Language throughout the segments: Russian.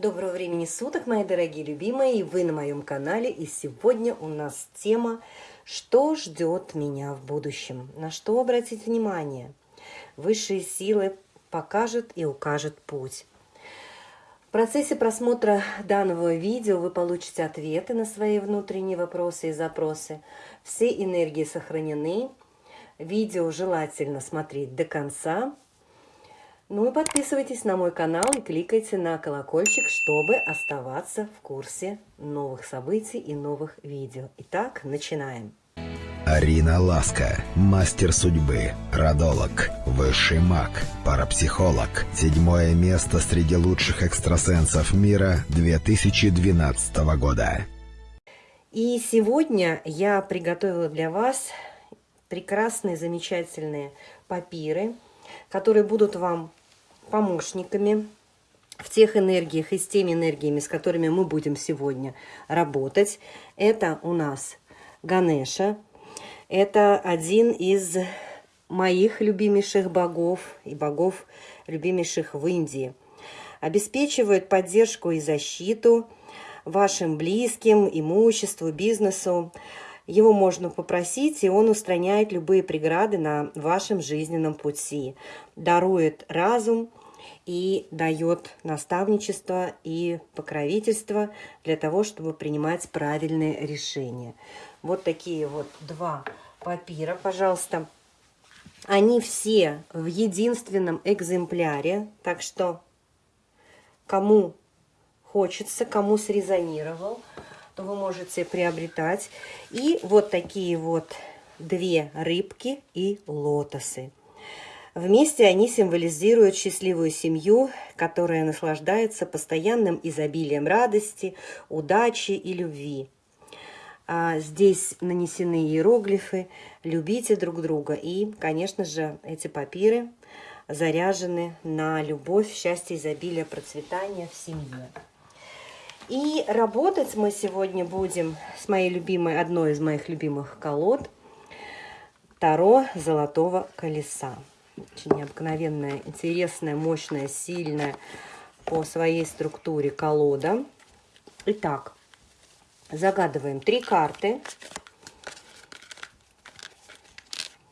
Доброго времени суток, мои дорогие любимые, и вы на моем канале. И сегодня у нас тема «Что ждет меня в будущем?». На что обратить внимание? Высшие силы покажут и укажут путь. В процессе просмотра данного видео вы получите ответы на свои внутренние вопросы и запросы. Все энергии сохранены. Видео желательно смотреть до конца. Ну и подписывайтесь на мой канал и кликайте на колокольчик, чтобы оставаться в курсе новых событий и новых видео. Итак, начинаем. Арина Ласка, мастер судьбы, родолог, высший маг, парапсихолог. Седьмое место среди лучших экстрасенсов мира 2012 года. И сегодня я приготовила для вас прекрасные, замечательные папиры, которые будут вам помощниками в тех энергиях и с теми энергиями, с которыми мы будем сегодня работать. Это у нас Ганеша. Это один из моих любимейших богов и богов, любимейших в Индии. Обеспечивает поддержку и защиту вашим близким, имуществу, бизнесу. Его можно попросить, и он устраняет любые преграды на вашем жизненном пути. Дарует разум, и дает наставничество и покровительство для того, чтобы принимать правильные решения. Вот такие вот два папира, пожалуйста. Они все в единственном экземпляре, так что кому хочется, кому срезонировал, то вы можете приобретать. И вот такие вот две рыбки и лотосы. Вместе они символизируют счастливую семью, которая наслаждается постоянным изобилием радости, удачи и любви. А здесь нанесены иероглифы «Любите друг друга». И, конечно же, эти папиры заряжены на любовь, счастье, изобилие, процветание в семье. И работать мы сегодня будем с моей любимой, одной из моих любимых колод Таро Золотого Колеса. Очень необыкновенная, интересная, мощная, сильная по своей структуре колода. Итак, загадываем три карты.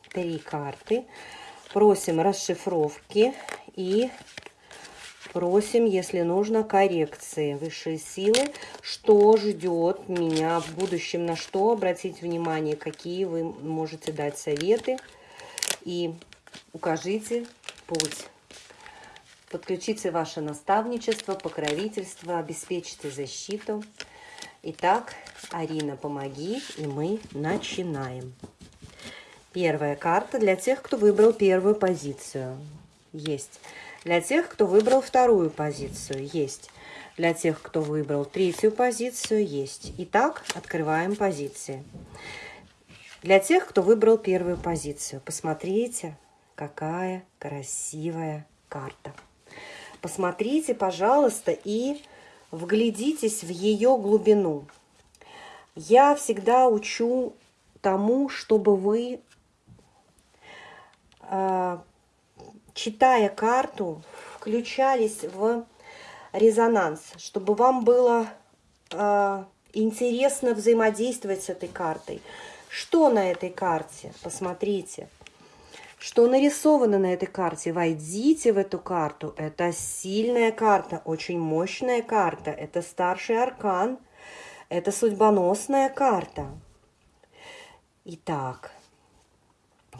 Три карты. Просим расшифровки и просим, если нужно, коррекции высшие силы. Что ждет меня в будущем, на что обратить внимание, какие вы можете дать советы. И укажите путь. Подключите ваше наставничество, покровительство, обеспечьте защиту. Итак, Арина, помоги, и мы начинаем. Первая карта для тех, кто выбрал первую позицию. Есть. Для тех, кто выбрал вторую позицию. Есть. Для тех, кто выбрал третью позицию. Есть. Итак, открываем позиции. Для тех, кто выбрал первую позицию. Посмотрите, Какая красивая карта. Посмотрите, пожалуйста, и вглядитесь в ее глубину. Я всегда учу тому, чтобы вы, а, читая карту, включались в резонанс, чтобы вам было а, интересно взаимодействовать с этой картой. Что на этой карте? Посмотрите что нарисовано на этой карте. Войдите в эту карту. Это сильная карта, очень мощная карта. Это старший аркан. Это судьбоносная карта. Итак,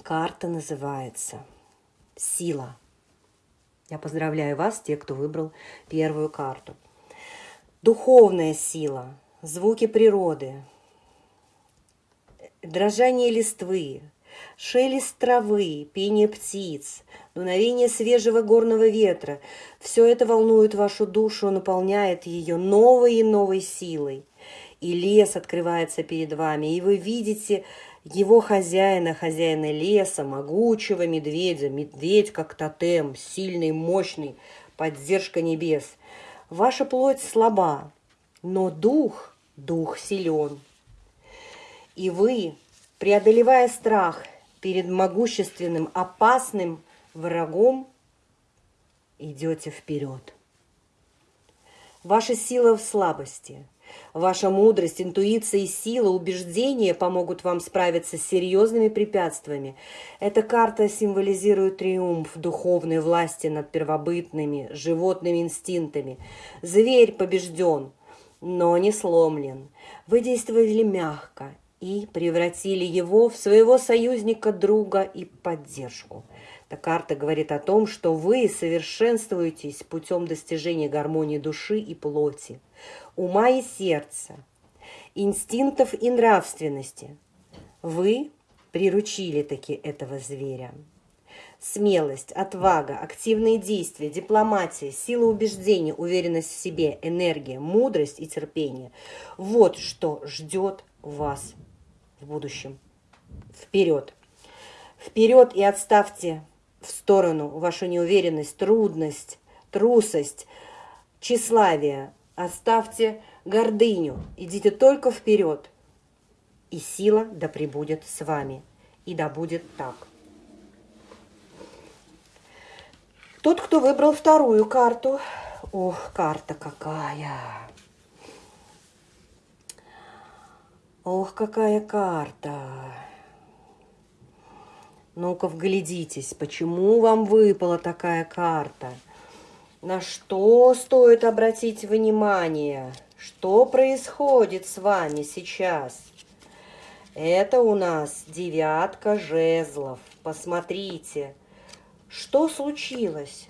карта называется «Сила». Я поздравляю вас, те, кто выбрал первую карту. Духовная сила, звуки природы, дрожание листвы, Шелест травы, пение птиц, дуновение свежего горного ветра – все это волнует вашу душу, наполняет ее новой и новой силой. И лес открывается перед вами, и вы видите его хозяина, хозяина леса, могучего медведя, медведь как тотем, сильный, мощный, поддержка небес. Ваша плоть слаба, но дух, дух силен. И вы преодолевая страх перед могущественным, опасным врагом, идете вперед. Ваша сила в слабости. Ваша мудрость, интуиция и сила, убеждения помогут вам справиться с серьезными препятствиями. Эта карта символизирует триумф духовной власти над первобытными животными инстинктами. Зверь побежден, но не сломлен. Вы действовали мягко и превратили его в своего союзника, друга и поддержку. Эта карта говорит о том, что вы совершенствуетесь путем достижения гармонии души и плоти, ума и сердца, инстинктов и нравственности. Вы приручили таки этого зверя. Смелость, отвага, активные действия, дипломатия, сила убеждения, уверенность в себе, энергия, мудрость и терпение – вот что ждет вас в будущем. Вперед! Вперед и отставьте в сторону вашу неуверенность, трудность, трусость, тщеславие. Оставьте гордыню, идите только вперед. И сила да пребудет с вами, и да будет так. Тот, кто выбрал вторую карту, ох, карта какая! Ох, какая карта! Ну-ка, вглядитесь, почему вам выпала такая карта? На что стоит обратить внимание? Что происходит с вами сейчас? Это у нас девятка жезлов. Посмотрите, что случилось?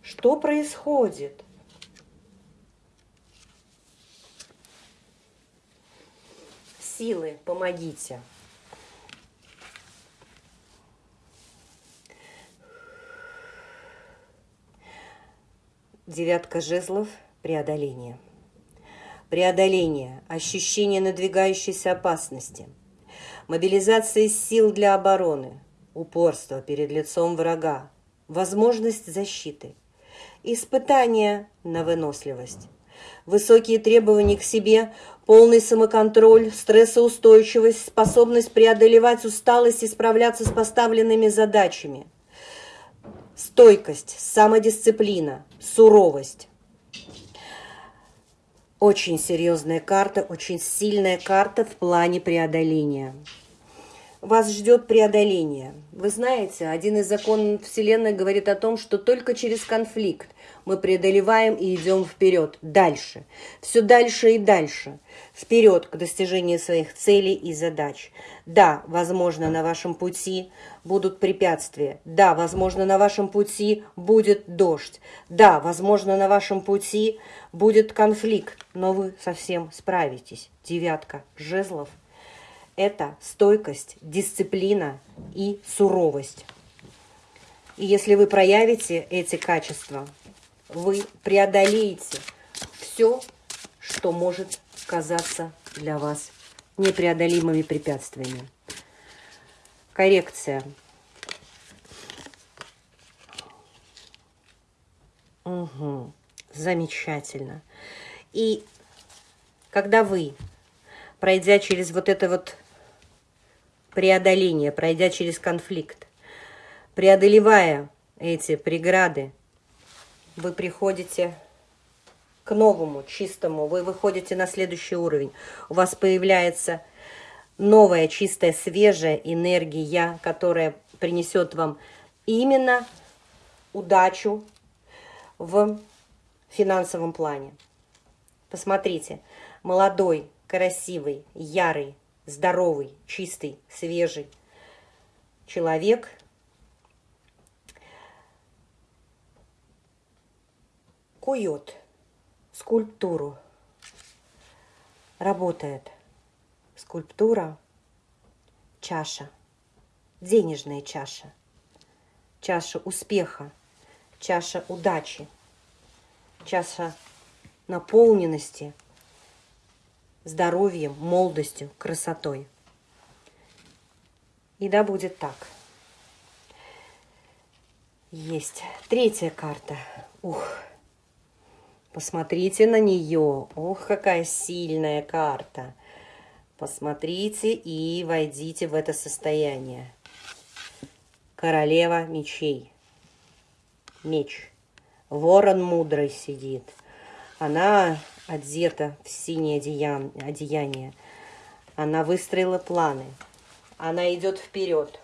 Что происходит? Силы, помогите. Девятка жезлов – преодоление. Преодоление, ощущение надвигающейся опасности, мобилизация сил для обороны, упорство перед лицом врага, возможность защиты, испытание на выносливость, высокие требования к себе, полный самоконтроль, стрессоустойчивость, способность преодолевать усталость и справляться с поставленными задачами, стойкость, самодисциплина, суровость. Очень серьезная карта, очень сильная карта в плане преодоления. Вас ждет преодоление. Вы знаете, один из законов Вселенной говорит о том, что только через конфликт мы преодолеваем и идем вперед, дальше. Все дальше и дальше. Вперед к достижению своих целей и задач. Да, возможно, на вашем пути будут препятствия. Да, возможно, на вашем пути будет дождь. Да, возможно, на вашем пути будет конфликт, но вы совсем справитесь. Девятка жезлов – это стойкость, дисциплина и суровость. И если вы проявите эти качества, вы преодолеете все, что может казаться для вас непреодолимыми препятствиями. Коррекция. Угу. Замечательно. И когда вы, пройдя через вот это вот преодоление, пройдя через конфликт, преодолевая эти преграды, вы приходите к новому, чистому, вы выходите на следующий уровень. У вас появляется новая, чистая, свежая энергия, которая принесет вам именно удачу в финансовом плане. Посмотрите, молодой, красивый, ярый, здоровый, чистый, свежий человек. Кует скульптуру, работает – скульптура, чаша, денежная чаша, чаша успеха, чаша удачи, чаша наполненности, здоровьем, молодостью, красотой. И да будет так. Есть. Третья карта. Ух. Посмотрите на нее. Ох, какая сильная карта. Посмотрите и войдите в это состояние. Королева мечей. Меч. Ворон мудрый сидит. Она одета в синее одеян- одеяние. Она выстроила планы. Она идет вперед.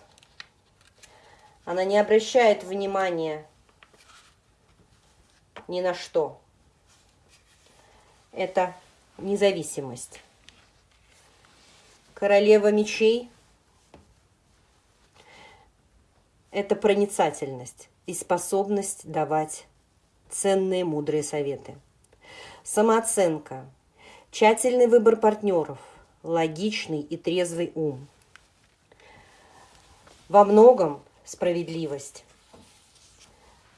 Она не обращает внимания ни на что. Это независимость. Королева мечей – это проницательность и способность давать ценные, мудрые советы. Самооценка, тщательный выбор партнеров, логичный и трезвый ум. Во многом справедливость.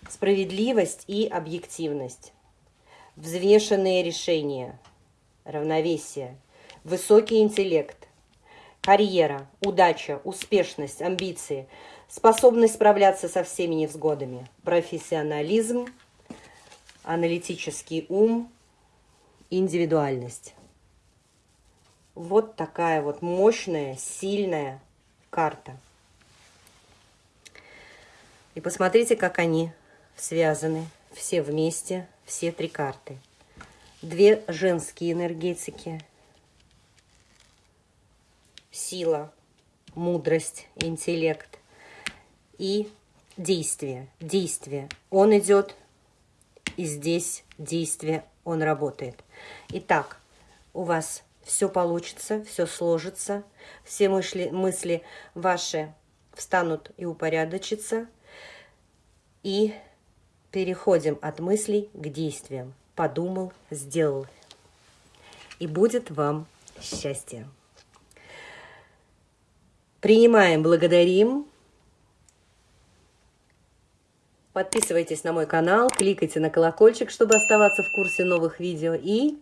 Справедливость и объективность. Взвешенные решения, равновесие, высокий интеллект, карьера, удача, успешность, амбиции, способность справляться со всеми невзгодами, профессионализм, аналитический ум, индивидуальность. Вот такая вот мощная, сильная карта. И посмотрите, как они связаны, все вместе, все три карты. Две женские энергетики. Сила, мудрость, интеллект. И действие, действие. Он идет, и здесь действие, он работает. Итак, у вас все получится, все сложится, все мысли, мысли ваши встанут и упорядочатся. И переходим от мыслей к действиям. Подумал, сделал. И будет вам счастье. Принимаем, благодарим. Подписывайтесь на мой канал, кликайте на колокольчик, чтобы оставаться в курсе новых видео. И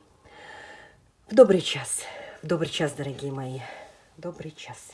в добрый час, в добрый час, дорогие мои, добрый час.